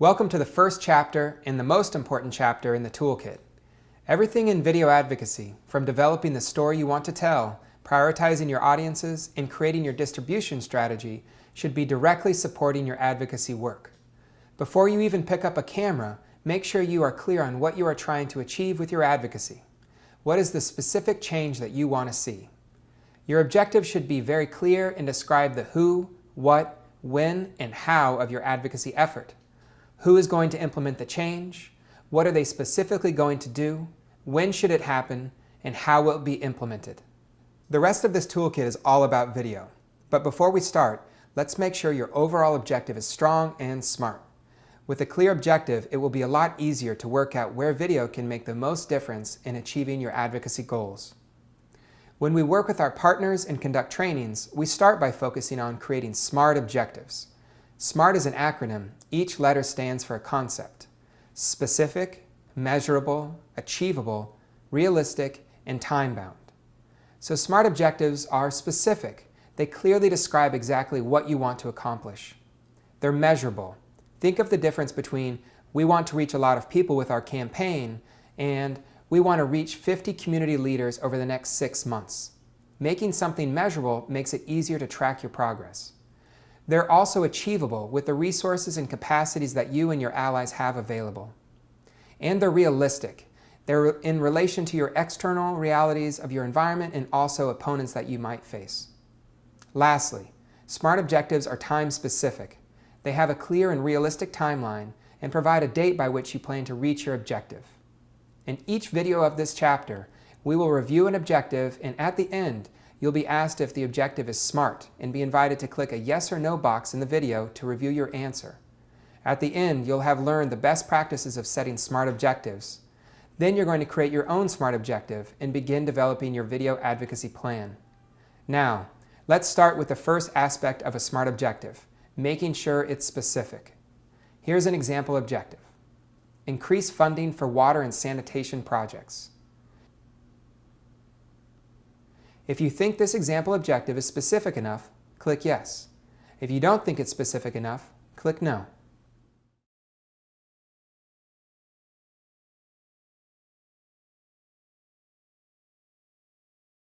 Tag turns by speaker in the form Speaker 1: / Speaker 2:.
Speaker 1: Welcome to the first chapter and the most important chapter in the toolkit. Everything in video advocacy, from developing the story you want to tell, prioritizing your audiences, and creating your distribution strategy, should be directly supporting your advocacy work. Before you even pick up a camera, make sure you are clear on what you are trying to achieve with your advocacy. What is the specific change that you want to see? Your objective should be very clear and describe the who, what, when, and how of your advocacy effort. Who is going to implement the change? What are they specifically going to do? When should it happen? And how will it be implemented? The rest of this toolkit is all about video. But before we start, let's make sure your overall objective is strong and smart. With a clear objective, it will be a lot easier to work out where video can make the most difference in achieving your advocacy goals. When we work with our partners and conduct trainings, we start by focusing on creating SMART objectives. SMART is an acronym. Each letter stands for a concept. Specific, measurable, achievable, realistic, and time-bound. So SMART objectives are specific. They clearly describe exactly what you want to accomplish. They're measurable. Think of the difference between we want to reach a lot of people with our campaign and we want to reach 50 community leaders over the next six months. Making something measurable makes it easier to track your progress. They're also achievable with the resources and capacities that you and your allies have available. And they're realistic. They're in relation to your external realities of your environment and also opponents that you might face. Lastly, SMART objectives are time-specific. They have a clear and realistic timeline and provide a date by which you plan to reach your objective. In each video of this chapter, we will review an objective and at the end, you'll be asked if the objective is SMART and be invited to click a yes or no box in the video to review your answer. At the end, you'll have learned the best practices of setting SMART objectives. Then you're going to create your own SMART objective and begin developing your video advocacy plan. Now, let's start with the first aspect of a SMART objective, making sure it's specific. Here's an example objective. Increase funding for water and sanitation projects. If you think this example objective is specific enough, click Yes. If you don't think it's specific enough, click No.